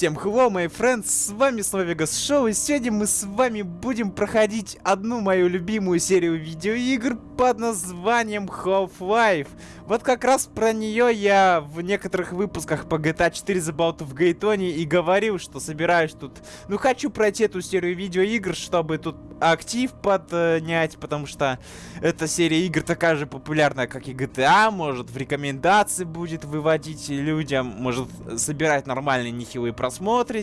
Всем hello, my friends, с вами снова Vegas Show, и сегодня мы с вами будем проходить одну мою любимую серию видеоигр под названием Half-Life. Вот как раз про нее я в некоторых выпусках по GTA 4 заболту в Гейтоне и говорил, что собираюсь тут... Ну, хочу пройти эту серию видеоигр, чтобы тут актив поднять, потому что эта серия игр такая же популярная, как и GTA, может в рекомендации будет выводить людям, может собирать нормальные нехилые просмотры,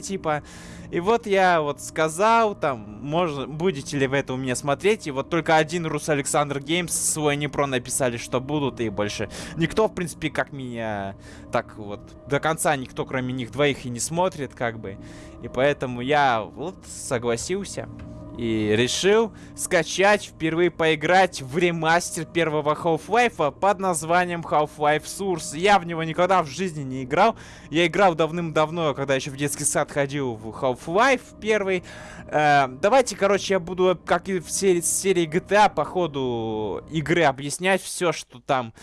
типа. И вот я вот сказал, там, можно, будете ли вы это у меня смотреть, и вот только один Рус Александр Геймс свой Непро написали, что будут, и больше никто, в принципе, как меня, так вот, до конца никто, кроме них двоих, и не смотрит, как бы. И поэтому я вот согласился. И решил скачать, впервые поиграть в ремастер первого Half-Life под названием Half-Life Source. Я в него никогда в жизни не играл. Я играл давным-давно, когда еще в детский сад ходил в Half-Life первый. Э, давайте, короче, я буду, как и в серии, серии GTA, по ходу игры объяснять все, что там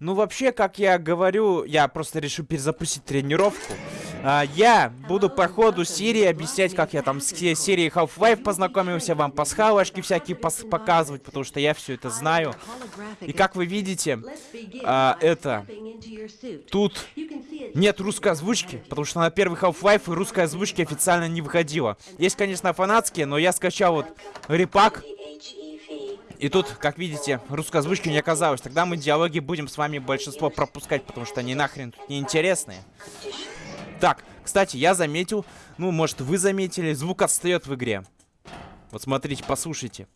ну, вообще, как я говорю, я просто решил перезапустить тренировку. А, я буду по ходу серии объяснять, как я там с серией Half-Life познакомился, вам пасхалочки всякие показывать, потому что я все это знаю. И как вы видите, а, это... Тут нет русской озвучки, потому что на первый Half-Life русской озвучки официально не выходила. Есть, конечно, фанатские, но я скачал вот репак и тут, как видите, русской озвучки не оказалось. Тогда мы диалоги будем с вами большинство пропускать, потому что они нахрен тут неинтересные. Так, кстати, я заметил, ну, может, вы заметили, звук отстает в игре. Вот смотрите, послушайте.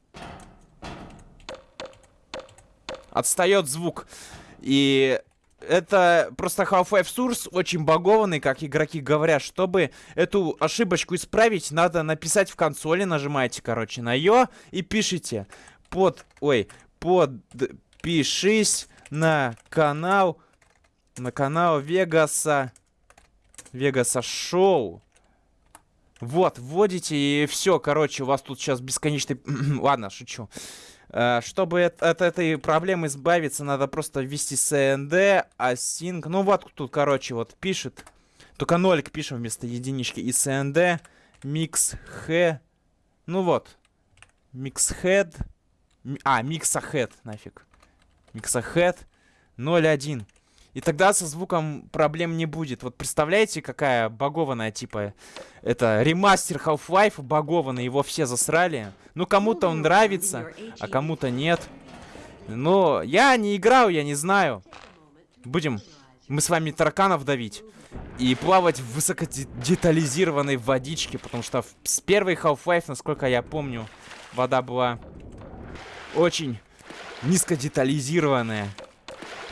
Отстает звук. И это просто Half-Life Source очень багованный, как игроки говорят. Чтобы эту ошибочку исправить, надо написать в консоли, нажимаете, короче, на ее и пишите под... Ой, подпишись на канал... На канал Вегаса... Вегаса Шоу. Вот, вводите и все, короче, у вас тут сейчас бесконечный... Ладно, шучу. Uh, чтобы от, этой проблемы избавиться, надо просто ввести CND, async. Ну вот тут, короче, вот пишет. Только нолик пишем вместо единички. И CND, mix he. Ну вот. Mix head. А, миксахед, нафиг. Миксахед 0.1. И тогда со звуком проблем не будет. Вот представляете, какая багованная, типа, это ремастер Half-Life багованный, его все засрали. Ну, кому-то он нравится, а кому-то нет. Но я не играл, я не знаю. Будем мы с вами тараканов давить и плавать в высокодетализированной водичке, потому что с первой Half-Life, насколько я помню, вода была очень низкодетализированная.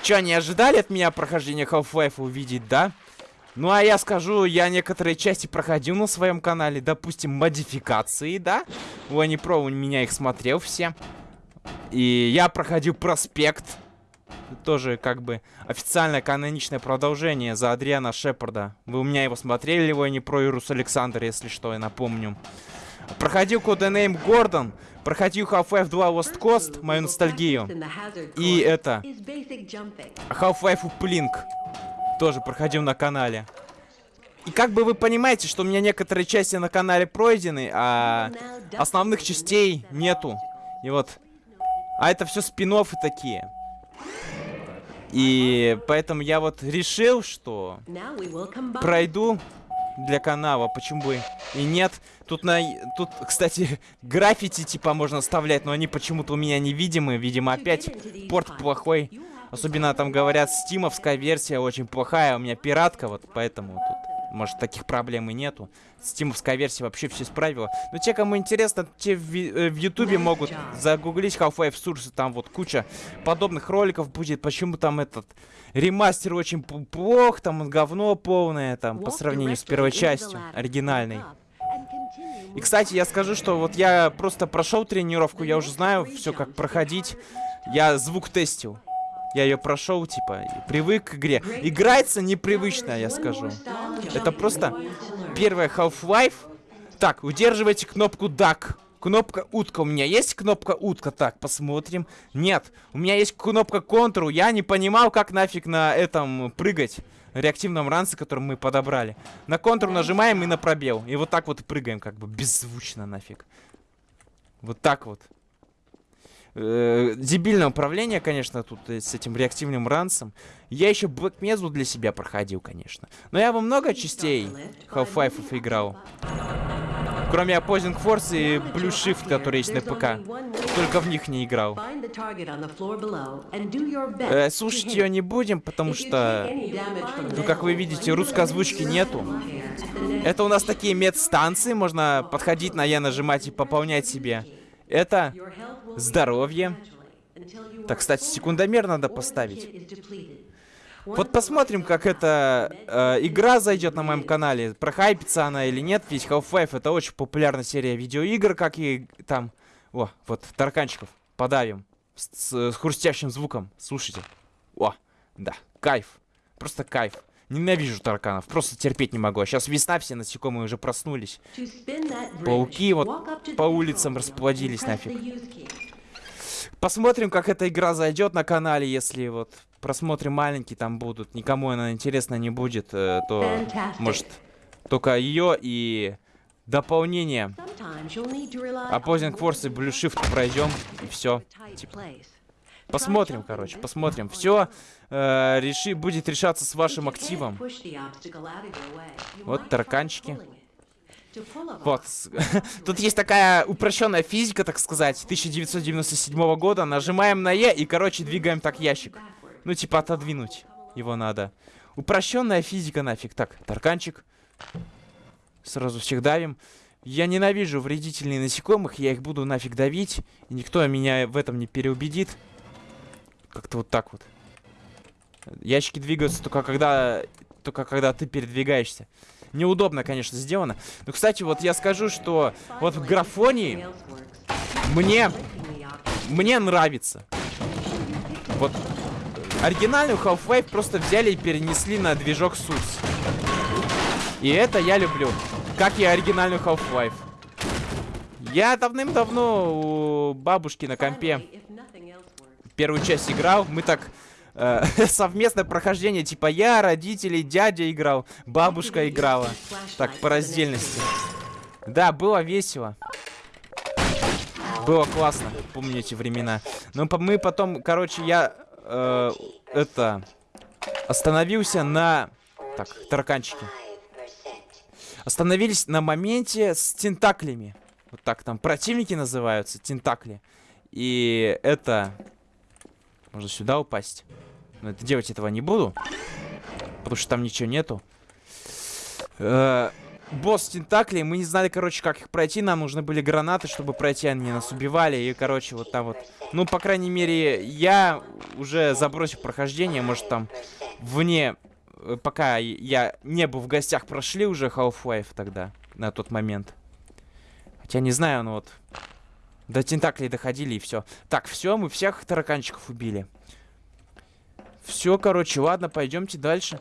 Че, не ожидали от меня прохождения Half-Life увидеть, да? Ну, а я скажу, я некоторые части проходил на своем канале. Допустим, модификации, да? У Анипро у меня их смотрел все. И я проходил проспект. Тоже, как бы, официальное каноничное продолжение за Адриана Шепарда. Вы у меня его смотрели, его Анипро и Рус Александр, если что, я напомню. Проходил Codename Гордон. Проходил Half-Life 2 Lost Coast, мою ностальгию. И это... Half-Life Uplink. Тоже проходил на канале. И как бы вы понимаете, что у меня некоторые части на канале пройдены, а основных частей нету. И вот... А это все спин такие. И поэтому я вот решил, что пройду для канала, почему бы и нет. Тут, на, тут, кстати, граффити типа можно оставлять, но они почему-то у меня невидимы. Видимо, опять порт плохой. Особенно там говорят, стимовская версия очень плохая, у меня пиратка, вот поэтому тут может, таких проблем и нету. Стимовская версия вообще все исправила. Но те, кому интересно, те в, э, в Ютубе могут загуглить Half-Life Source. Там вот куча подобных роликов будет. Почему там этот ремастер очень плох, там говно полное, там, по сравнению с первой частью, оригинальной. И, кстати, я скажу, что вот я просто прошел тренировку, я уже знаю все, как проходить. Я звук тестил. Я ее прошел, типа, привык к игре. Играется непривычно, я скажу. Это просто первая Half-Life. Так, удерживайте кнопку DUCK. Кнопка утка. У меня есть кнопка утка? Так, посмотрим. Нет. У меня есть кнопка контуру. Я не понимал, как нафиг на этом прыгать. Реактивном ранце, который мы подобрали. На контур нажимаем и на пробел. И вот так вот прыгаем, как бы беззвучно нафиг. Вот так вот. Э, дебильное управление, конечно, тут э, с этим реактивным ранцем. Я еще Black для себя проходил, конечно. Но я во много частей Half-Life играл. Кроме Opposing Force и Blue Shift, который есть на ПК. Только в них не играл. Э, слушать ее не будем, потому что, ну, как вы видите, русской озвучки нету. Это у нас такие медстанции, можно подходить на Я нажимать и пополнять себе. Это здоровье. Так, кстати, секундомер надо поставить. Вот посмотрим, как эта э, игра зайдет на моем канале. Прохайпится она или нет. Ведь Half-Life это очень популярная серия видеоигр, как и там... О, вот, тараканчиков. Подавим. С, с, с хрустящим звуком. Слушайте. О, да, кайф. Просто кайф. Ненавижу тараканов, просто терпеть не могу. А сейчас весна, все насекомые уже проснулись. Пауки вот по улицам расплодились нафиг. Посмотрим, как эта игра зайдет на канале, если вот просмотры маленькие там будут, никому она интересна не будет, э, то может только ее и дополнение. Opposing Force и Blue Shift пройдем и все. Типа. Посмотрим, короче, посмотрим. Все э, реши, будет решаться с вашим активом. Вот тараканчики. Вот. Тут есть такая упрощенная физика, так сказать, 1997 года. Нажимаем на Е и, короче, двигаем так ящик. Ну, типа, отодвинуть его надо. Упрощенная физика нафиг. Так, тарканчик. Сразу всех давим. Я ненавижу вредительные насекомых, я их буду нафиг давить. И никто меня в этом не переубедит. Как-то вот так вот. Ящики двигаются только когда, только когда ты передвигаешься. Неудобно, конечно, сделано. Но, кстати, вот я скажу, что вот в графонии мне, мне нравится. Вот оригинальную Half-Life просто взяли и перенесли на движок Source. И это я люблю. Как и оригинальную Half-Life. Я давным-давно у бабушки на компе первую часть играл. Мы так э, совместное прохождение, типа я, родители, дядя играл, бабушка играла. Так, по раздельности. Да, было весело. Было классно, помню эти времена. Но мы потом, короче, я э, это остановился на... Так, тараканчики. Остановились на моменте с тентаклями. Вот так там противники называются, тентакли. И это можно сюда упасть. Но это делать этого не буду. Потому что там ничего нету. Э босс тентаклей. Мы не знали, короче, как их пройти. Нам нужны были гранаты, чтобы пройти. Они нас убивали. И, короче, вот там вот. Ну, по крайней мере, я уже забросил прохождение. Может, там вне... Э, пока я не был в гостях, прошли уже Half-Life тогда. На тот момент. Хотя не знаю, ну вот... До тентаклей доходили и все. Так, все, мы всех тараканчиков убили. Все, короче, ладно, пойдемте дальше.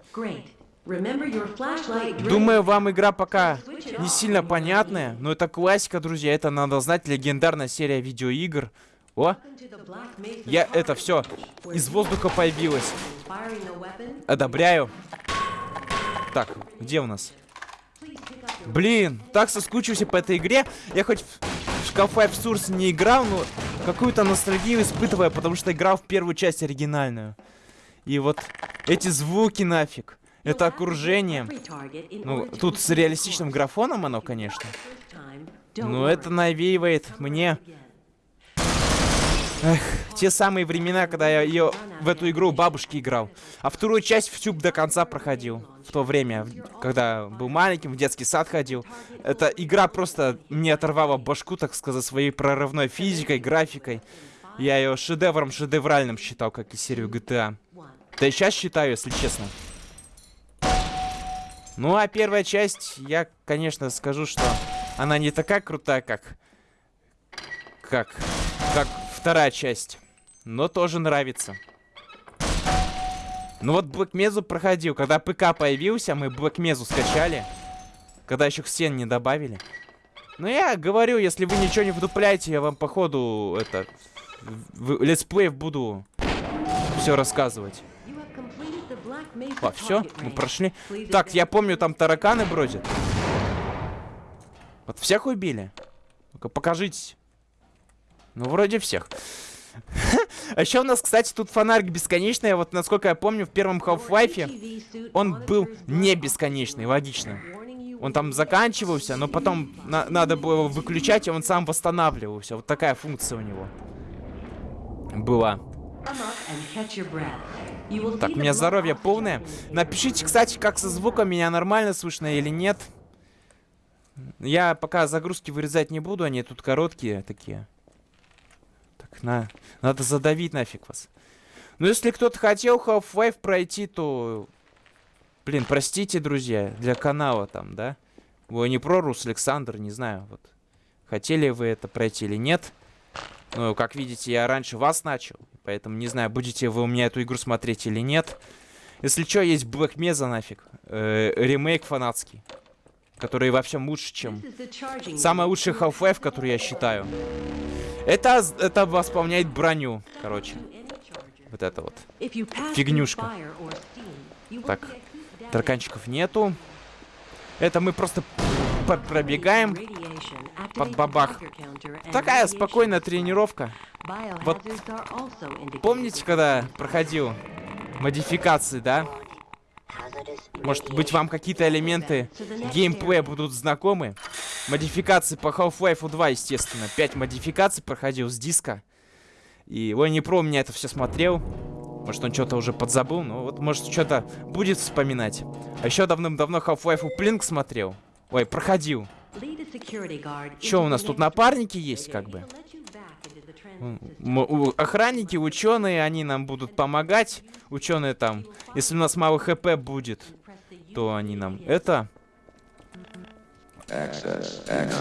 Думаю, вам игра пока не сильно понятная, но это классика, друзья, это надо знать, легендарная серия видеоигр. О, я это все из воздуха появилось. Одобряю. Так, где у нас? Блин, так соскучился по этой игре. Я хоть Half-Life Source не играл, но какую-то ностальгию испытываю, потому что играл в первую часть оригинальную. И вот эти звуки нафиг. Это окружение. Ну, тут с реалистичным графоном оно, конечно. Но это навеивает мне Эх, те самые времена, когда я ее в эту игру бабушки играл. А вторую часть всю до конца проходил. В то время, когда был маленьким, в детский сад ходил. Эта игра просто мне оторвала башку, так сказать, своей прорывной физикой, графикой. Я ее шедевром шедевральным считал, как и серию GTA. Да сейчас считаю, если честно. Ну, а первая часть, я, конечно, скажу, что она не такая крутая, как... Как... Как вторая часть. Но тоже нравится. Ну вот Mesa проходил. Когда ПК появился, мы Mesa скачали. Когда еще Ксен не добавили. Ну я говорю, если вы ничего не вдупляете, я вам походу это в летсплеев буду все рассказывать. А, все, мы прошли. Так, я помню, там тараканы бродят. Вот всех убили? Ну-ка, покажитесь. Ну, вроде всех. А еще у нас, кстати, тут фонарик бесконечный. Вот, насколько я помню, в первом Half-Life он был не бесконечный, логично. Он там заканчивался, но потом на надо было выключать, и он сам восстанавливался. Вот такая функция у него была. Так, у меня здоровье полное. Напишите, кстати, как со звуком, меня нормально слышно или нет. Я пока загрузки вырезать не буду, они тут короткие такие. Так, на, надо задавить нафиг вас. Ну, если кто-то хотел Half-Life пройти, то... Блин, простите, друзья, для канала там, да? Вы не прорус, Александр, не знаю, вот. Хотели вы это пройти или нет? Ну, как видите, я раньше вас начал. Поэтому не знаю, будете вы у меня эту игру смотреть или нет. Если что, есть Black Mesa нафиг. Э, ремейк фанатский. Который вообще лучше, чем... Самый лучший Half-Life, который я считаю. Это, это восполняет броню, короче. Вот это вот. Фигнюшка. Так, тараканчиков нету. Это мы просто пробегаем под бабах. Такая спокойная тренировка. Вот помните, когда проходил модификации, да? Может быть, вам какие-то элементы геймплея будут знакомы? Модификации по Half-Life 2, естественно. Пять модификаций проходил с диска. И Ой, про меня это все смотрел. Может, он что-то уже подзабыл, но вот, может, что-то будет вспоминать. А еще давным-давно Half-Life Blink смотрел. Ой, проходил. Что у нас тут напарники есть, как бы? Охранники, ученые, они нам будут помогать. Ученые там, если у нас мало хп будет, то они нам это...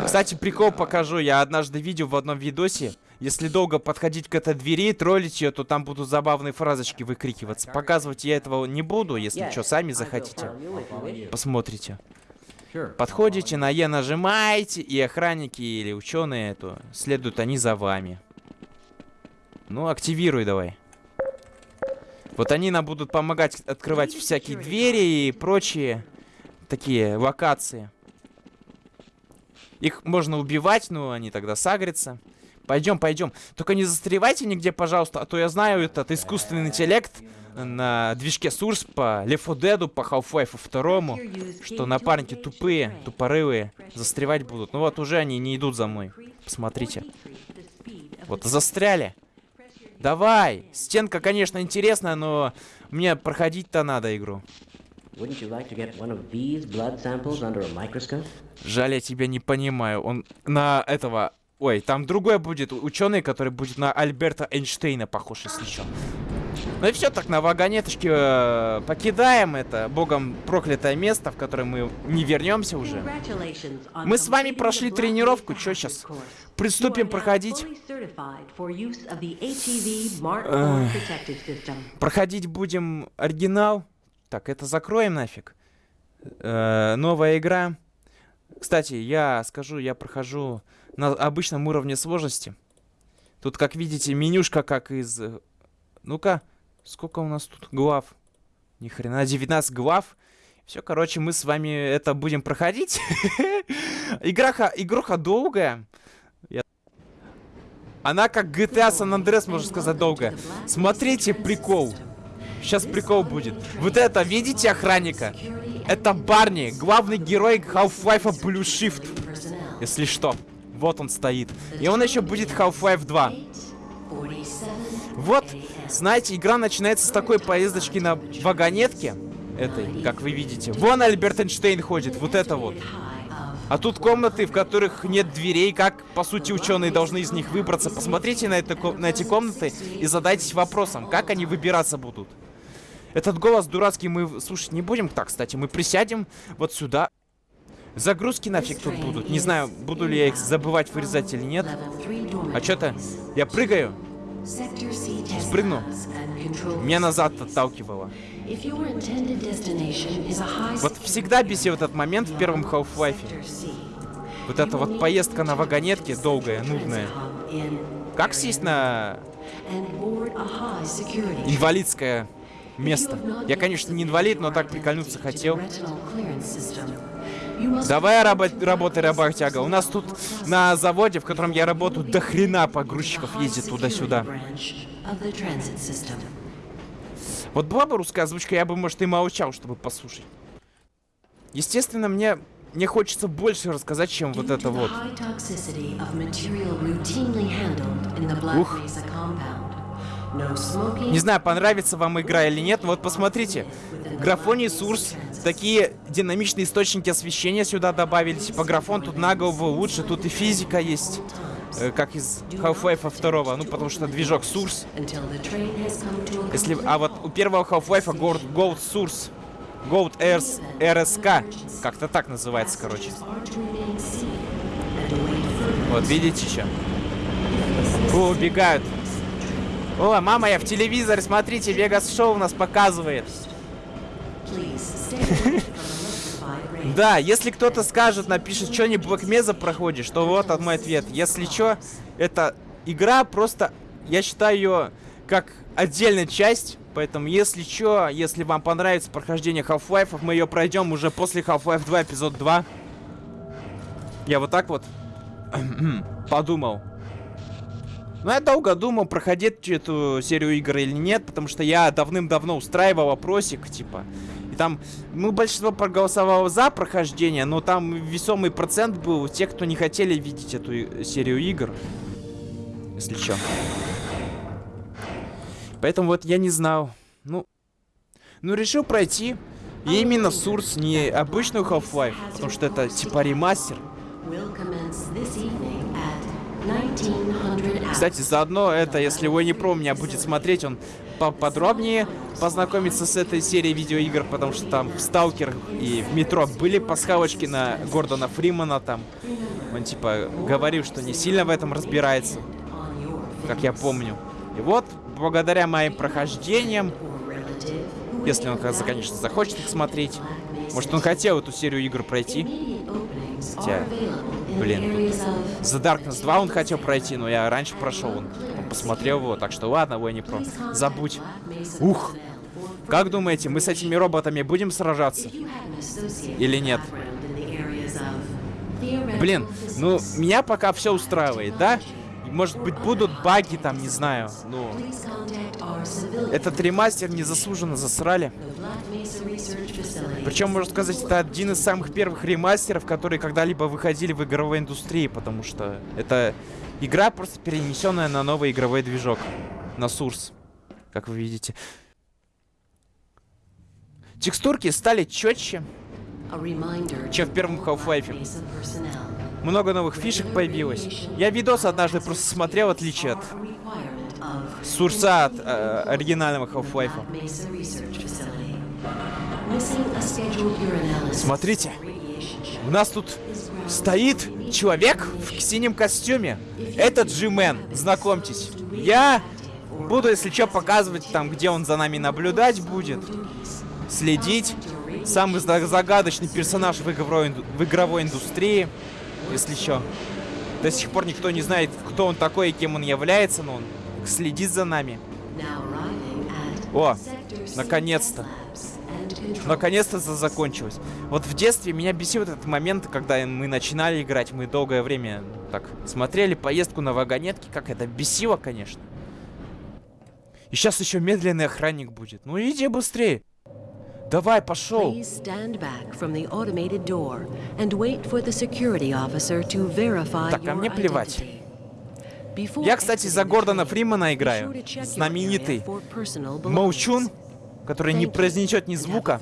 Кстати, прикол покажу. Я однажды видел в одном видосе. Если долго подходить к этой двери, троллить ее, то там будут забавные фразочки выкрикиваться. Показывать я этого не буду, если что, сами захотите. Посмотрите. Подходите, на Е нажимаете, и охранники или ученые, то следуют они за вами. Ну, активируй давай. Вот они нам будут помогать открывать всякие двери и прочие такие локации. Их можно убивать, но они тогда сагрятся. Пойдем, пойдем. Только не застревайте нигде, пожалуйста, а то я знаю этот искусственный интеллект на движке Source по Left 4 Dead, по Half-Life 2, что напарники тупые, тупорылые, застревать будут. Ну вот уже они не идут за мной. Посмотрите. Вот, застряли. Давай! Стенка, конечно, интересная, но мне проходить-то надо игру. Жаль, я тебя не понимаю. Он на этого... Ой, там другой будет ученый, который будет на Альберта Эйнштейна похож, если что. Ну и все, так на вагонеточке э, покидаем это богом проклятое место, в которое мы не вернемся уже. Мы с вами прошли тренировку, что сейчас? Приступим проходить. проходить будем оригинал. Так, это закроем нафиг. Э, новая игра. Кстати, я скажу, я прохожу на обычном уровне сложности. Тут, как видите, менюшка как из... Ну-ка, сколько у нас тут глав? Ни хрена, 19 глав. Все, короче, мы с вами это будем проходить. Играха, игруха долгая. Она как GTA San Andreas, можно сказать, долгая. Смотрите, прикол. Сейчас прикол будет. Вот это, видите охранника? Это Барни, главный герой Half-Life Blue Shift. Если что. Вот он стоит. И он еще будет Half-Life 2. Вот, знаете, игра начинается с такой поездочки на вагонетке. Этой, как вы видите. Вон Альберт Эйнштейн ходит, вот это вот. А тут комнаты, в которых нет дверей, как, по сути, ученые должны из них выбраться. Посмотрите на, это, на эти комнаты и задайтесь вопросом, как они выбираться будут. Этот голос дурацкий мы слушать не будем. Так, кстати, мы присядем вот сюда. Загрузки нафиг тут будут. Не знаю, буду ли я их забывать вырезать или нет. А что-то... Я прыгаю. Спрыгну. Меня назад отталкивало. Вот всегда бесил этот момент в первом Half-Life. Вот эта вот поездка на вагонетке долгая, нудная. Как сесть на инвалидское место? Я, конечно, не инвалид, но так прикольнуться хотел. Давай рабо работай, работяга. У нас тут на заводе, в котором я работаю, до хрена погрузчиков ездит туда-сюда. Вот была бы русская озвучка, я бы, может, и молчал, чтобы послушать. Естественно, мне мне хочется больше рассказать, чем вот это вот. Ух. Не знаю, понравится вам игра или нет, но вот посмотрите. Графоний Сурс, такие динамичные источники освещения сюда добавили. Типа графон тут на лучше, тут и физика есть. Э, как из Half-Life 2, ну потому что движок Source. Если, а вот у первого Half-Life Gold, Gold Source Gold Airs RSK. Как-то так называется, короче. Вот, видите еще? О, убегают. О, мама, я в телевизоре, смотрите, Вегас Шоу у нас показывает. Да, если кто-то скажет, напишет, что не Блэкмеза проходишь, то вот мой ответ. Если что, это игра просто, я считаю ее как отдельная часть Поэтому, если что, если вам понравится прохождение Half-Life, мы ее пройдем уже после Half-Life 2, эпизод 2. Я вот так вот подумал. Ну, я долго думал, проходить эту серию игр или нет, потому что я давным-давно устраивал опросик, типа. И там, ну, большинство проголосовало за прохождение, но там весомый процент был у тех, кто не хотели видеть эту серию игр. Если что. Поэтому вот я не знал. Ну, ну решил пройти. И именно Сурс, не обычную Half-Life, потому что это типа ремастер. Кстати, заодно это, если вы про меня будет смотреть, он поподробнее познакомится с этой серией видеоигр, потому что там в Сталкер и в Метро были пасхалочки на Гордона Фримана там. Он типа говорил, что не сильно в этом разбирается, как я помню. И вот благодаря моим прохождениям, если он, конечно, захочет их смотреть, может, он хотел эту серию игр пройти. Хотя, блин, The Darkness 2 он хотел пройти, но я раньше прошел, он, он посмотрел его, так что ладно, вы не про. Забудь. Ух! Как думаете, мы с этими роботами будем сражаться? Или нет? Блин, ну, меня пока все устраивает, да? Может быть, будут баги там, не знаю. Ну, этот ремастер незаслуженно засрали. Причем, можно сказать, это один из самых первых ремастеров, которые когда-либо выходили в игровой индустрии, потому что это игра, просто перенесенная на новый игровой движок. На Source, как вы видите. Текстурки стали четче, чем в первом Half-Life. Много новых фишек появилось. Я видос однажды просто смотрел, отличие от Сурса от э, оригинального Half-Life. Смотрите, у нас тут стоит человек в синем костюме. Это Джимен, знакомьтесь. Я буду, если что, показывать там, где он за нами наблюдать будет. Следить. Самый загадочный персонаж в игровой, в игровой индустрии если что. До сих пор никто не знает, кто он такой и кем он является, но он следит за нами. О, наконец-то. Наконец-то это закончилось. Вот в детстве меня бесил этот момент, когда мы начинали играть. Мы долгое время так смотрели поездку на вагонетке. Как это бесило, конечно. И сейчас еще медленный охранник будет. Ну иди быстрее. Давай, пошел. Так, а мне плевать. Я, кстати, за Гордона Фримана играю. Знаменитый Моучун, который не произнесет ни звука.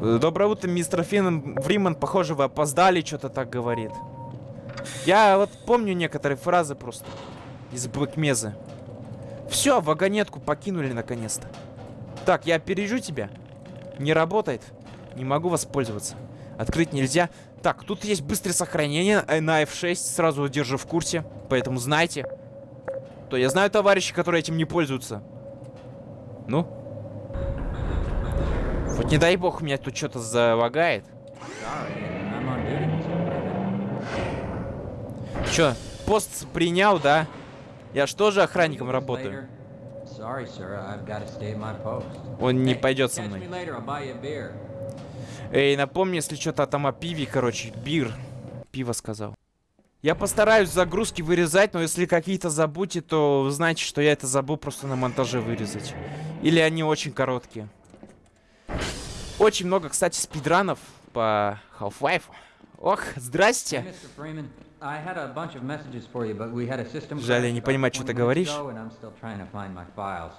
Доброе утро, мистер Финн. Фриман, похоже, вы опоздали, что-то так говорит. Я вот помню некоторые фразы просто из Блэкмеза. Все, вагонетку покинули наконец-то. Так, я опережу тебя. Не работает. Не могу воспользоваться. Открыть нельзя. Так, тут есть быстрое сохранение э, на F6. Сразу держу в курсе. Поэтому знайте. То я знаю товарищи, которые этим не пользуются. Ну? Вот не дай бог, меня тут что-то залагает. Чё, пост принял, да? Я ж тоже охранником работаю. Он не пойдет со мной. Эй, напомни, если что-то там о пиве, короче, бир. Пиво сказал. Я постараюсь загрузки вырезать, но если какие-то забудьте, то знаете, что я это забыл просто на монтаже вырезать. Или они очень короткие. Очень много, кстати, спидранов по Half-Life. Ох, здрасте. Mr. Freeman, I had a bunch of messages for you, but we had a system Жаль, я не понимаю, что 20 ты говоришь. ago, and I'm still trying to find my files.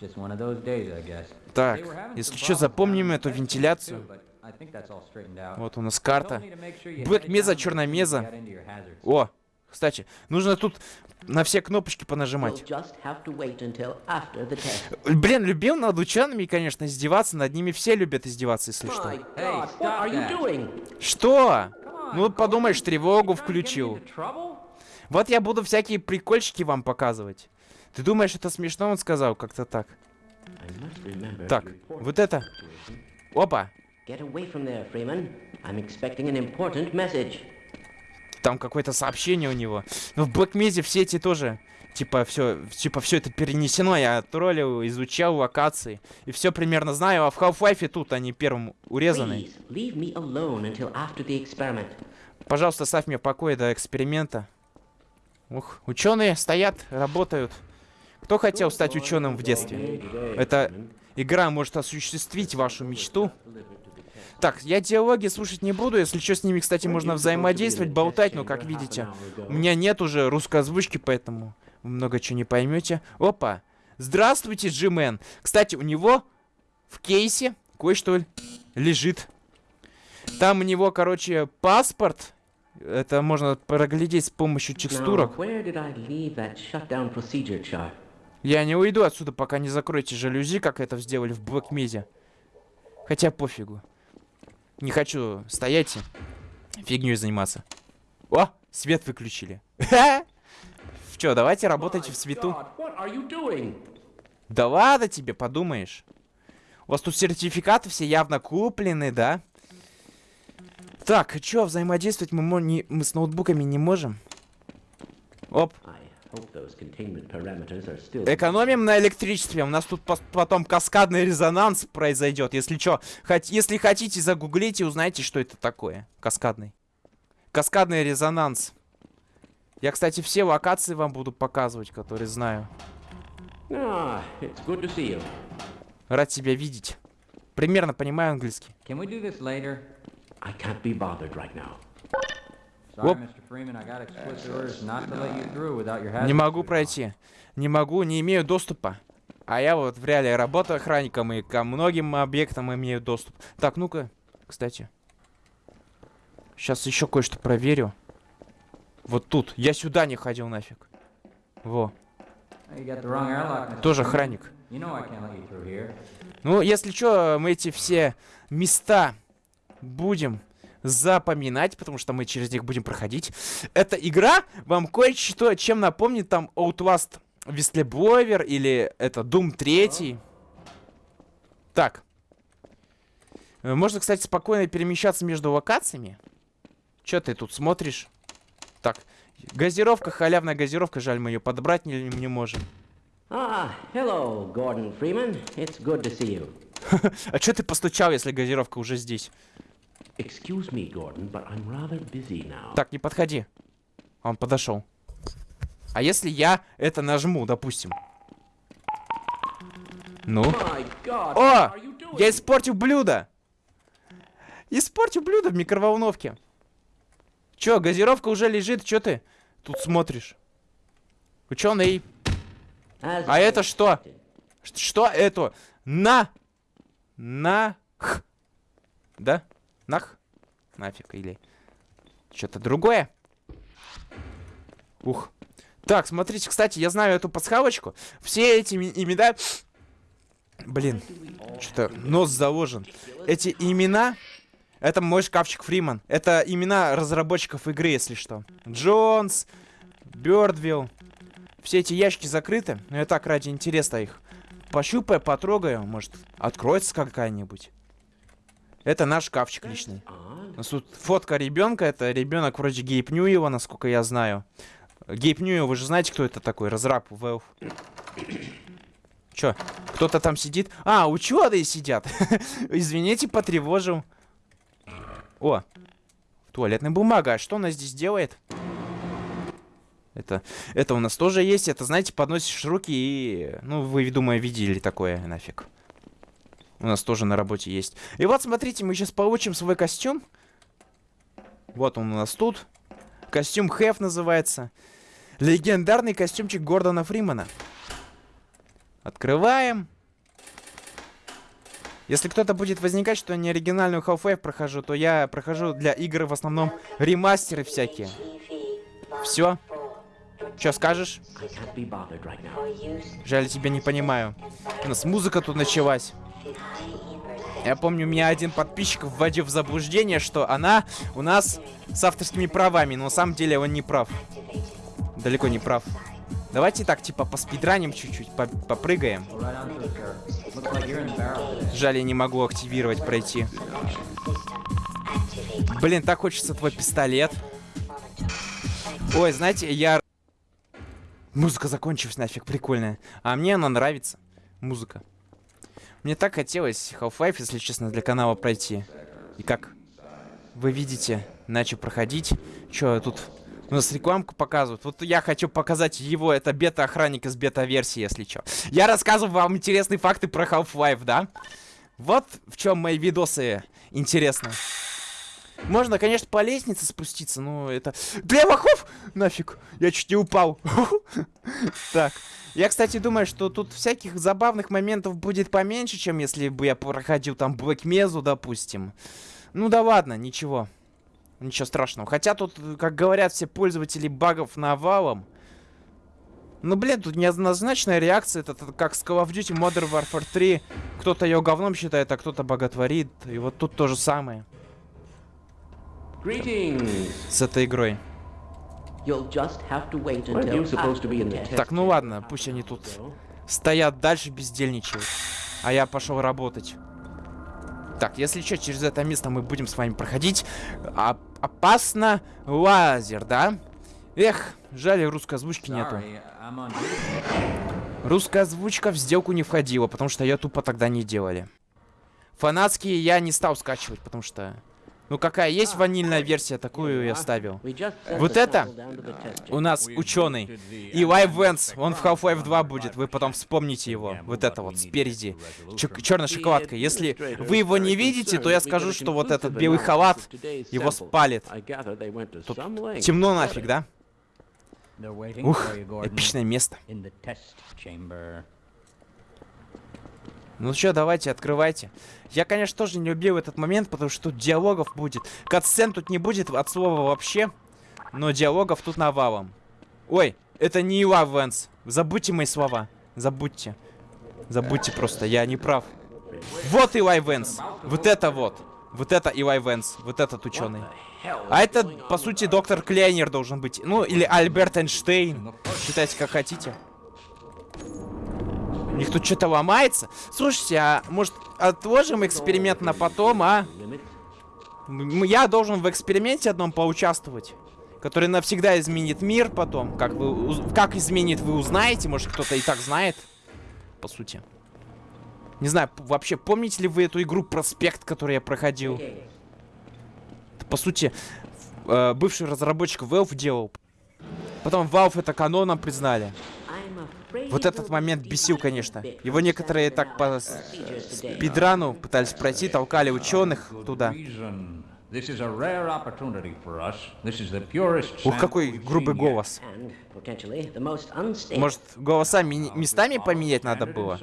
Just one of those days, I guess. Так, если что, запомним эту вентиляцию. Вот у нас карта. headed меза, черная меза. О, кстати, нужно тут на все кнопочки понажимать. Блин, любил над учеными, конечно, издеваться. Над ними все любят издеваться, если что. Что? Ну, подумаешь, тревогу включил. Вот я буду всякие прикольчики вам показывать. Ты думаешь, это смешно, он сказал? Как-то так. Так, вот это. Опа. There. Там какое-то сообщение у него. Но в Black Mesa все эти тоже. Типа все, типа все это перенесено. Я троллил, изучал локации. И все примерно знаю. А в Half-Life тут они первым урезаны. Пожалуйста, оставь мне в покое до эксперимента. Ух, ученые стоят, работают. Кто хотел стать ученым в детстве? Это игра может осуществить вашу мечту. Так, я диалоги слушать не буду. Если что, с ними, кстати, можно взаимодействовать, болтать, но, как видите, у меня нет уже русской озвучки, поэтому вы много чего не поймете. Опа! Здравствуйте, Джимен. Кстати, у него в кейсе кое-что лежит. Там у него, короче, паспорт. Это можно проглядеть с помощью текстурок. Now? Я не уйду отсюда, пока не закроете жалюзи, как это сделали в Mesa. Хотя пофигу. Не хочу стоять и фигней заниматься. О, свет выключили. Чё, давайте работайте в свету. Да ладно тебе, подумаешь. У вас тут сертификаты все явно куплены, да? Так, чё, взаимодействовать мы, не- мы с ноутбуками не можем? Оп. Экономим на электричестве. У нас тут пос- потом каскадный резонанс произойдет. Если что, хот- если хотите, загуглите, узнайте, что это такое. Каскадный. Каскадный резонанс. Я, кстати, все локации вам буду показывать, которые знаю. You. Рад тебя видеть. Примерно понимаю английский. Right. Sorry, Не могу пройти. Не могу, не имею доступа. А я вот в реале работаю охранником и ко многим объектам имею доступ. Так, ну-ка, кстати. Сейчас еще кое-что проверю. Вот тут. Я сюда не ходил нафиг. Во. Тоже охранник. Ну, если что, мы эти все места будем запоминать, потому что мы через них будем проходить. Эта игра вам кое-что чем напомнит там Outlast Whistleblower или это Doom 3. Так. Э, Можно, кстати, спокойно перемещаться между локациями. Чё ты тут смотришь? Так, газировка, халявная газировка, жаль, мы ее подобрать не, не можем. Ah, hello, Gordon Freeman. It's good to see you. А чё ты постучал, если газировка уже здесь? Excuse me, Gordon, but I'm rather busy now. Так, не подходи. Он подошел. А если я это нажму, допустим? Ну? God, О! Я испортил блюдо! Испортил блюдо в микроволновке. Чё, газировка уже лежит, чё ты тут смотришь? Ученый. А I это что? Что это? На. На. Х. Да? Нах? Нафиг, или... Что-то другое? Ух. Так, смотрите, кстати, я знаю эту пасхалочку. Все эти имена... Блин, что-то нос заложен. Эти имена... Это мой шкафчик Фриман. Это имена разработчиков игры, если что. Джонс, Бёрдвилл. Все эти ящики закрыты, но я так ради интереса их пощупаю, потрогаю, может, откроется какая-нибудь. Это наш шкафчик личный. У нас тут фотка ребенка. Это ребенок вроде Гейп Ньюева, насколько я знаю. Гейп Ньюев, вы же знаете, кто это такой? Разраб Valve. Чё? Кто-то там сидит? А, ученые сидят. Извините, потревожил. О, туалетная бумага. А что она здесь делает? Это, это у нас тоже есть. Это, знаете, подносишь руки и... Ну, вы, думаю, видели такое нафиг. У нас тоже на работе есть. И вот, смотрите, мы сейчас получим свой костюм. Вот он у нас тут. Костюм Хэв называется. Легендарный костюмчик Гордона Фримана. Открываем. Если кто-то будет возникать, что я не оригинальную Half-Life прохожу, то я прохожу для игр в основном ремастеры всякие. Все. Что скажешь? Жаль, тебя не понимаю. У нас музыка тут началась. Я помню, меня один подписчик вводил в заблуждение, что она у нас с авторскими правами, но на самом деле он не прав. Далеко не прав. Давайте так, типа, поспидраним чуть-чуть, по попрыгаем. Жаль, я не могу активировать, пройти. Блин, так хочется твой пистолет. Ой, знаете, я... Музыка закончилась нафиг, прикольная. А мне она нравится. Музыка. Мне так хотелось Half-Life, если честно, для канала пройти. И как вы видите, начал проходить. Чё, тут у нас рекламку показывают. Вот я хочу показать его, это бета-охранник из бета-версии, если чё. Я рассказываю вам интересные факты про Half-Life, да? Вот в чем мои видосы интересны. Можно, конечно, по лестнице спуститься, но это... Бля, Махов! Нафиг! Я чуть не упал. Так. Я, кстати, думаю, что тут всяких забавных моментов будет поменьше, чем если бы я проходил там Black Mesa, допустим. Ну да ладно, ничего. Ничего страшного. Хотя тут, как говорят все пользователи багов навалом. Ну, блин, тут неоднозначная реакция. Это, это как с Call of Duty Modern Warfare 3. Кто-то ее говном считает, а кто-то боготворит. И вот тут то же самое Greetings. с этой игрой. Так, ну ладно, пусть они тут стоят дальше, бездельничают. А я пошел работать. Так, если что, через это место мы будем с вами проходить. А опасно лазер, да? Эх, жаль, русской озвучки нету. Русская озвучка в сделку не входила, потому что ее тупо тогда не делали. Фанатские я не стал скачивать, потому что... Ну какая есть ванильная версия, такую я ставил. Вот это у нас ученый. И Live Vents, он в Half-Life 2 будет, вы потом вспомните его. Вот это вот, спереди. Черная шоколадка. Если вы его не видите, то я скажу, что вот этот белый халат его спалит. Тут темно нафиг, да? Ух, эпичное место. Ну что, давайте, открывайте. Я, конечно, тоже не любил этот момент, потому что тут диалогов будет. Катсцен тут не будет от слова вообще, но диалогов тут навалом. Ой, это не Ила Венс. Забудьте мои слова. Забудьте. Забудьте просто, я не прав. Вот Илай Венс. Вот это вот. Вот это Илай Венс. Вот этот ученый. А это, по сути, доктор Клейнер должен быть. Ну, или Альберт Эйнштейн. Считайте, как хотите. Них тут что-то ломается. Слушайте, а может отложим эксперимент на потом, а? Я должен в эксперименте одном поучаствовать. Который навсегда изменит мир потом. Как, вы, как изменит, вы узнаете. Может, кто-то и так знает. По сути. Не знаю, вообще, помните ли вы эту игру Проспект, которую я проходил? По сути, э, бывший разработчик Valve делал. Потом Valve это каноном признали. Вот этот момент бесил, конечно. Его некоторые так по спидрану пытались пройти, толкали ученых туда. Reason. This is a rare opportunity for us. This is the purest Ух, какой грубый голос. And potentially the most unstable. Может, голоса ми- местами поменять надо было?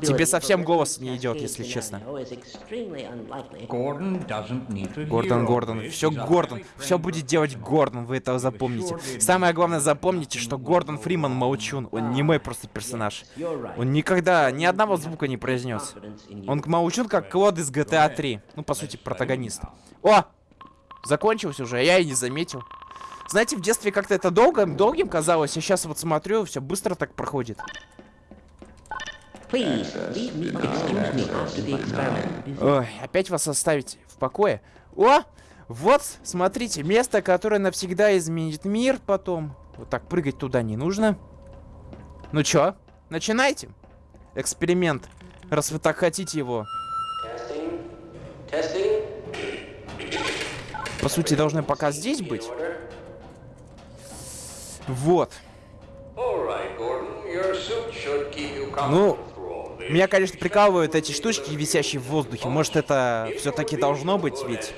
Тебе совсем голос не идет, если честно. Гордон, Гордон. Все Гордон. Все будет делать Гордон, вы это запомните. Самое главное, запомните, что Гордон Фриман молчун. Он не мой просто персонаж. Он никогда ни одного звука не произнес. Он молчун, как Клод из GTA 3. Ну, по сути, протагонист. О! Закончилось уже, а я и не заметил. Знаете, в детстве как-то это долго, долгим казалось, а сейчас вот смотрю, все быстро так проходит. Ой, опять вас оставить в покое. О! Вот, смотрите, место, которое навсегда изменит мир потом. Вот так прыгать туда не нужно. Ну чё, начинайте. Эксперимент, раз вы так хотите его. По сути, должны пока здесь быть. Вот. Ну, меня, конечно, прикалывают эти штучки, висящие в воздухе. Может, это все-таки должно быть, ведь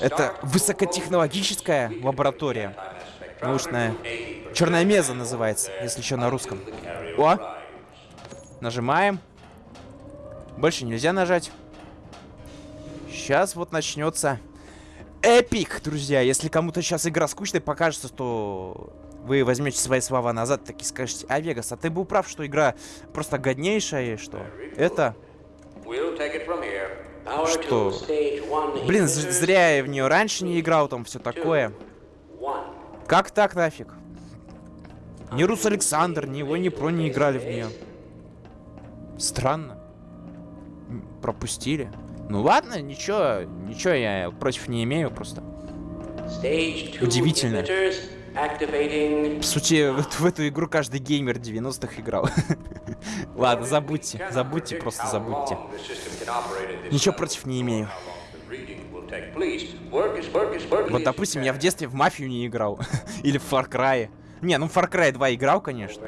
это высокотехнологическая лаборатория. Научная. Черная меза называется, если еще на русском. О! Нажимаем. Больше нельзя нажать. Сейчас вот начнется эпик, друзья. Если кому-то сейчас игра скучная покажется, то вы возьмете свои слова назад, так и скажете, а Вегас, а ты был прав, что игра просто годнейшая, и что это... Что? Блин, зря я в нее раньше не играл, там все такое. Как так нафиг? Ни Рус Александр, ни его, ни про не играли в нее. Странно. Пропустили. Ну ладно, ничего, ничего я против не имею просто. Удивительно. activating. По сути, в, эту- в эту игру каждый геймер 90-х играл. Ладно, забудьте, забудьте, просто забудьте. Ничего против не имею. Вот, допустим, я в детстве в Мафию не играл. Или в Far Cry. Не, ну в Far Cry 2 играл, конечно.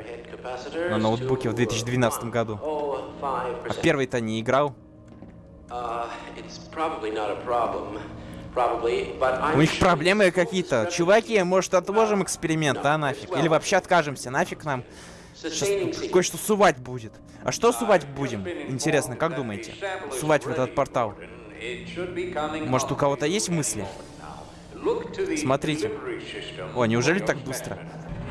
На ноутбуке в to 2012 году. А первый-то не играл. Uh, У них проблемы какие-то. Чуваки, может, отложим эксперимент, а нафиг? Или вообще откажемся, нафиг нам? Сейчас кое-что сувать будет. А что сувать будем? Интересно, как думаете? Сувать в этот портал. Может, у кого-то есть мысли? Смотрите. О, неужели так быстро?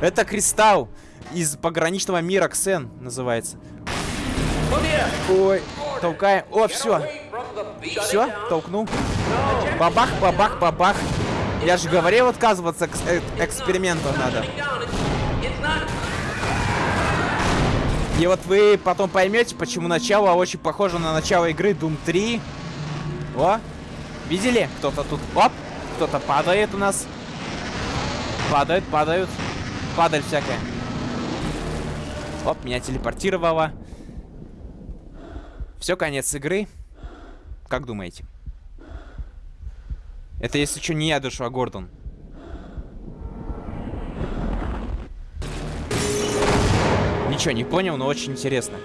Это кристалл из пограничного мира Ксен называется. Ой, толкаем. О, все. Все, толкнул. Бабах, бабах, бабах. Я же говорил, отказываться к э- эксперименту надо. И вот вы потом поймете, почему начало очень похоже на начало игры Doom 3. О, видели? Кто-то тут, оп, кто-то падает у нас. Падают, падают. Падаль всякая. Оп, меня телепортировало. Все, конец игры. Как думаете? Это если что не я душу, а Гордон. Ничего не понял, но очень интересно.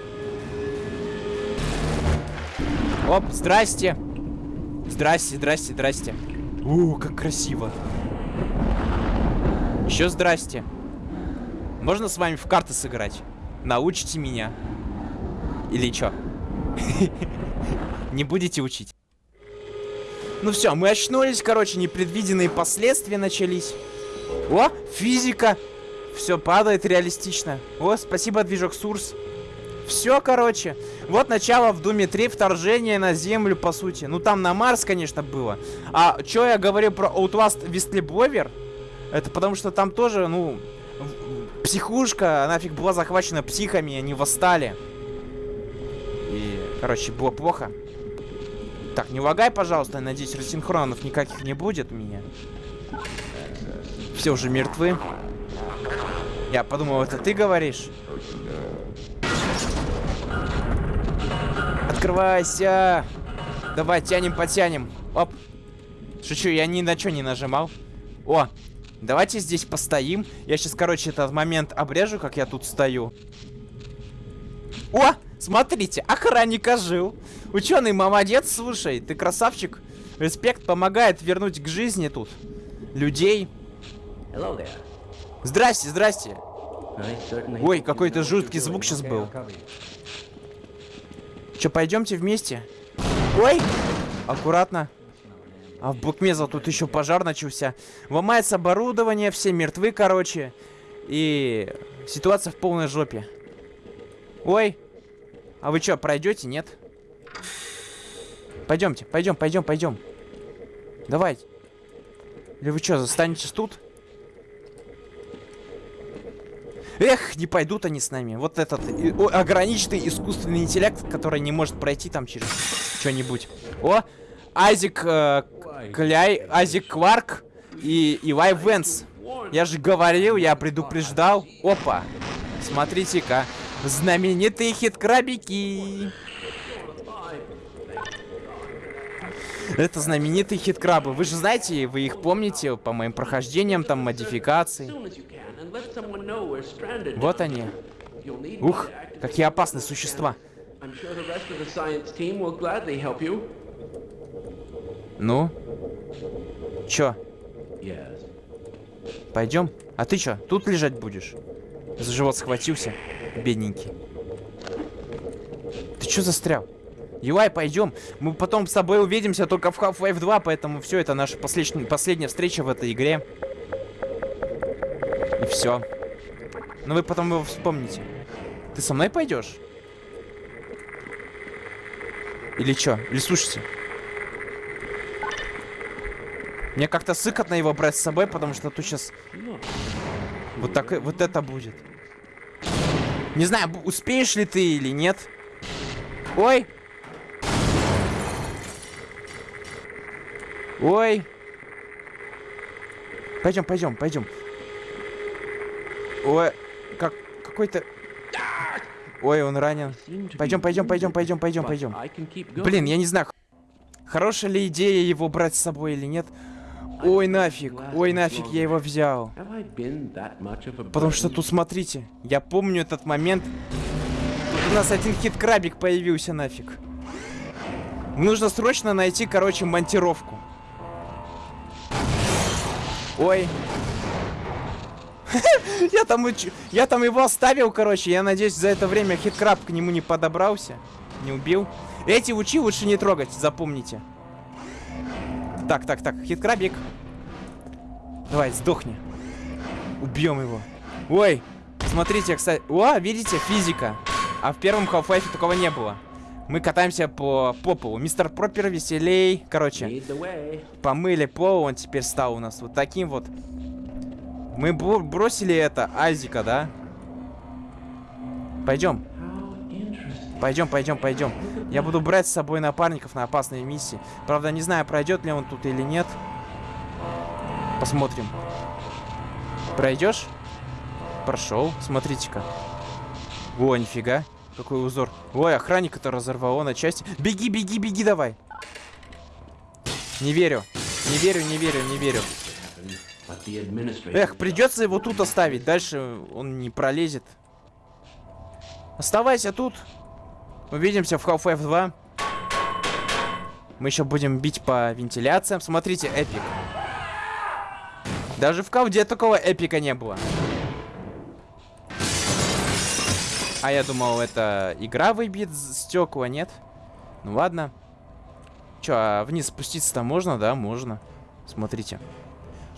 Оп, здрасте. Здрасте, здрасте, здрасте. У, как красиво. Еще здрасте. Можно с вами в карты сыграть? Научите меня. Или чё? Не будете учить? Ну все, мы очнулись, короче, непредвиденные последствия начались. О, физика. Все падает реалистично. О, спасибо, движок Сурс. Все, короче. Вот начало в Думе 3 вторжение на Землю, по сути. Ну, там на Марс, конечно, было. А что я говорю про Outlast Westleblower? Это потому что там тоже, ну, психушка, нафиг была захвачена психами, они восстали. Короче, было плохо. Так, не лагай, пожалуйста. Я надеюсь, рассинхронов никаких не будет у меня. Все уже мертвы. Я подумал, это ты говоришь? Открывайся! Давай, тянем, потянем. Оп. Шучу, я ни на что не нажимал. О, давайте здесь постоим. Я сейчас, короче, этот момент обрежу, как я тут стою. О, смотрите, охранник ожил. Ученый молодец, слушай, ты красавчик. Респект помогает вернуть к жизни тут людей. Здрасте, здрасте. Ой, какой-то жуткий звук сейчас был. Че, пойдемте вместе? Ой! Аккуратно. А в Букмеза тут еще пожар начался. Ломается оборудование, все мертвы, короче. И ситуация в полной жопе. Ой! А вы что, пройдете, нет? Пойдемте, пойдем, пойдем, пойдем. Давайте. Или вы что, застанетесь тут? Эх, не пойдут они с нами. Вот этот ограниченный искусственный интеллект, который не может пройти там через что-нибудь. О, Айзек э, Кляй, Айзек Кварк и Ивай Венс. Я же говорил, я предупреждал. Опа, смотрите-ка. Знаменитые хит-крабики. Это знаменитые хит-крабы. Вы же знаете, вы их помните по моим прохождениям, там, модификации. Вот они. Ух, какие опасные существа. Ну? Чё, пойдем? А ты чё, тут лежать будешь? За живот схватился, бедненький. Ты чё застрял? Юай, пойдем. Мы потом с тобой увидимся только в Half-Life 2, поэтому все, это наша последняя, последняя встреча в этой игре. И все. Но вы потом его вспомните. Ты со мной пойдешь? Или чё? Или слушайте? Мне как-то сыкотно его брать с собой, потому что тут сейчас вот так вот это будет. Не знаю, успеешь ли ты или нет. Ой. Ой. Пойдем, пойдем, пойдем. Ой, как какой-то. Ой, он ранен. Пойдем, пойдем, пойдем, пойдем, пойдем, пойдем. Блин, я не знаю, хорошая ли идея его брать с собой или нет. Ой, нафиг, ой, нафиг, я его взял. Потому что тут, смотрите, я помню этот момент. Тут у нас один хит-крабик появился нафиг. Нужно срочно найти, короче, монтировку. Ой. Я там, я там его оставил, короче. Я надеюсь, за это время хит-краб к нему не подобрался. Не убил. Эти учи лучше не трогать, запомните. Так, так, так, хит-крабик. Давай, сдохни. Убьем его. Ой, смотрите, кстати. О, видите, физика. А в первом Half-Life такого не было. Мы катаемся по, по полу. Мистер Пропер веселей. Короче, помыли пол, он теперь стал у нас вот таким вот. Мы бро- бросили это, Азика, да? Пойдем. Пойдем, пойдем, пойдем. Я буду брать с собой напарников на опасные миссии. Правда, не знаю, пройдет ли он тут или нет. Посмотрим. Пройдешь? Прошел. Смотрите-ка. О, нифига. Какой узор. Ой, охранника-то разорвало на части. Беги, беги, беги давай. Не верю. Не верю, не верю, не верю. Эх, придется его тут оставить. Дальше он не пролезет. Оставайся тут. Увидимся в Half-Life 2. Мы еще будем бить по вентиляциям. Смотрите, эпик. Даже в колде такого эпика не было. А я думал, это игра выбьет стекла, нет? Ну ладно. Че, а вниз спуститься-то можно? Да, можно. Смотрите.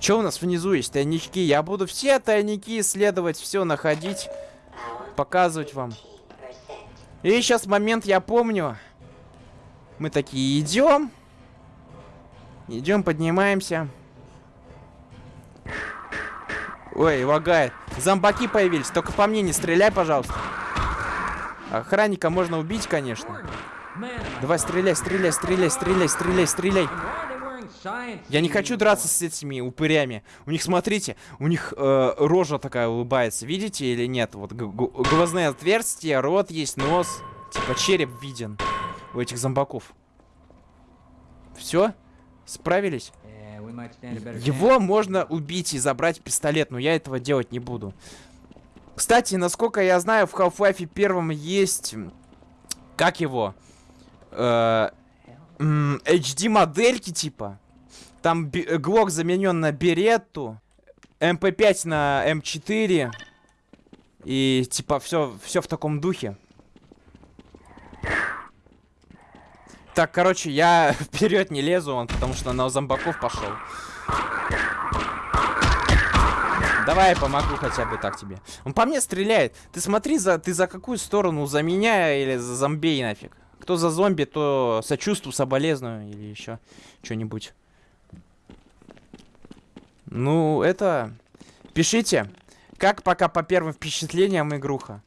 Че у нас внизу есть? Тайнички. Я буду все тайники исследовать, все находить, показывать вам. И сейчас момент, я помню. Мы такие идем. Идем, поднимаемся. Ой, лагает. Зомбаки появились. Только по мне не стреляй, пожалуйста. Охранника можно убить, конечно. Давай, стреляй, стреляй, стреляй, стреляй, стреляй, стреляй. Я не хочу драться с этими упырями. У них, смотрите, у них э, рожа такая улыбается. Видите или нет? Вот глазные отверстия, рот есть, нос. Типа череп виден у этих зомбаков. Все? Справились? Его можно убить и забрать пистолет, но я этого делать не буду. Кстати, насколько я знаю, в Half-Life первом есть... Как его? Э, HD-модельки, типа. Там э, Глок заменен на Беретту. МП5 на М4. И типа все, все в таком духе. Так, короче, я вперед не лезу, он, потому что на зомбаков пошел. Давай я помогу хотя бы так тебе. Он по мне стреляет. Ты смотри, за, ты за какую сторону? За меня или за зомбей нафиг? Кто за зомби, то сочувствую, соболезную или еще что-нибудь. Ну, это... Пишите. Как пока по первым впечатлениям игруха?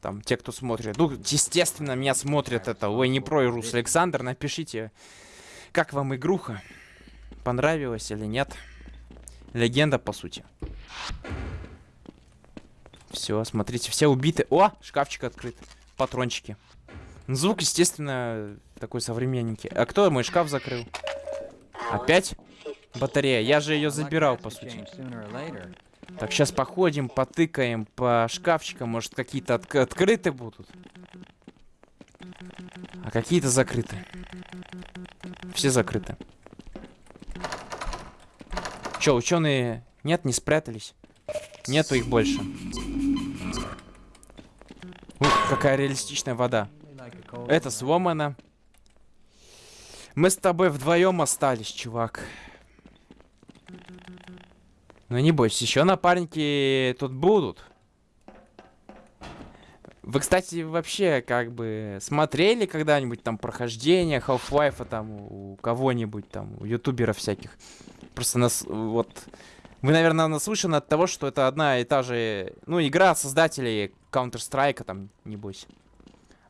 Там, те, кто смотрит. Ну, естественно, меня смотрят это. Ой, не про Рус Александр. Напишите, как вам игруха? Понравилось или нет? Легенда, по сути. Все, смотрите, все убиты. О, шкафчик открыт. Патрончики. Звук, естественно, такой современненький. А кто мой шкаф закрыл? Опять? Батарея. Я же ее забирал, по сути. Так, сейчас походим, потыкаем по шкафчикам. Может, какие-то от открыты будут? А какие-то закрыты. Все закрыты. Че, ученые нет, не спрятались? Нету их больше. Ух, какая реалистичная вода. Это сломано. Мы с тобой вдвоем остались, чувак. Ну не бойся, еще напарники тут будут. Вы, кстати, вообще как бы смотрели когда-нибудь там прохождение Half-Life там у кого-нибудь там, у ютуберов всяких? Просто нас вот... Вы, наверное, наслышаны от того, что это одна и та же, ну, игра создателей Counter-Strike, там, небось.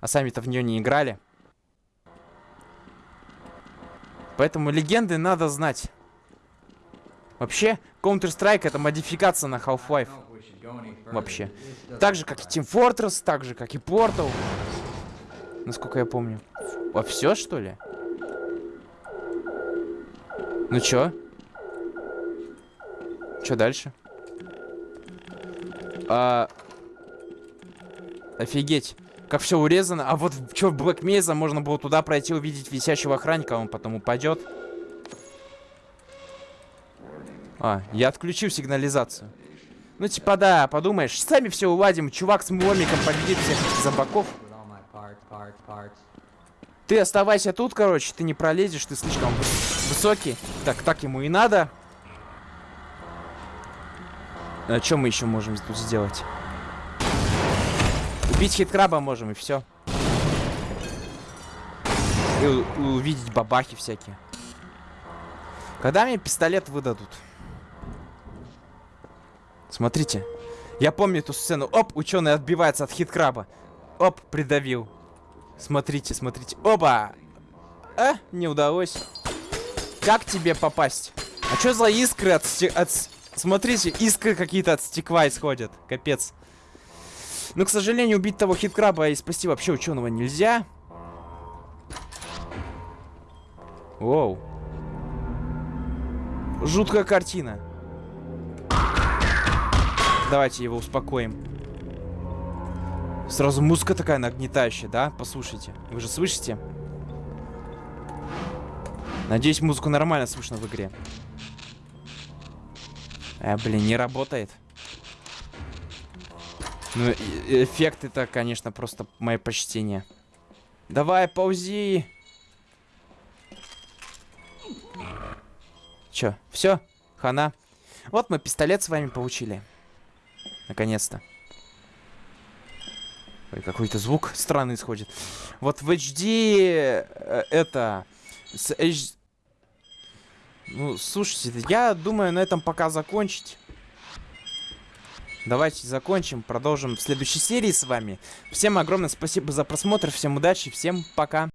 А сами-то в нее не играли. Поэтому легенды надо знать. Вообще, Counter-Strike это модификация на Half-Life. Вообще. Так же, как и Team Fortress, так же, как и Portal. Насколько я помню. А все, что ли? Ну чё? Чё дальше? А... Офигеть. Как все урезано. А вот что в Black Mesa можно было туда пройти, увидеть висящего охранника, он потом упадет. А, я отключил сигнализацию. Ну, типа, да, подумаешь, сами все уладим. Чувак с мломиком победит всех зомбаков. Ты оставайся тут, короче, ты не пролезешь, ты слишком высокий. Так, так ему и надо. А что мы еще можем тут сделать? Убить хиткраба можем, и все. И увидеть бабахи всякие. Когда мне пистолет выдадут? Смотрите. Я помню эту сцену. Оп, ученый отбивается от хит-краба. Оп, придавил. Смотрите, смотрите. Оба! А, не удалось. Как тебе попасть? А что за искры от, от... Смотрите, искры какие-то от стекла исходят. Капец. Но, к сожалению, убить того хит-краба и спасти вообще ученого нельзя. Воу. Жуткая картина. Давайте его успокоим. Сразу музыка такая нагнетающая, да? Послушайте. Вы же слышите? Надеюсь, музыку нормально слышно в игре. А, блин, не работает. Ну, эффект это, конечно, просто мое почтение. Давай, паузи. Чё, все? Хана. Вот мы пистолет с вами получили. Наконец-то. Ой, какой-то звук странный исходит. Вот в HD э, это... С H... Ну, слушайте, я думаю на этом пока закончить. Давайте закончим, продолжим в следующей серии с вами. Всем огромное спасибо за просмотр, всем удачи, всем пока.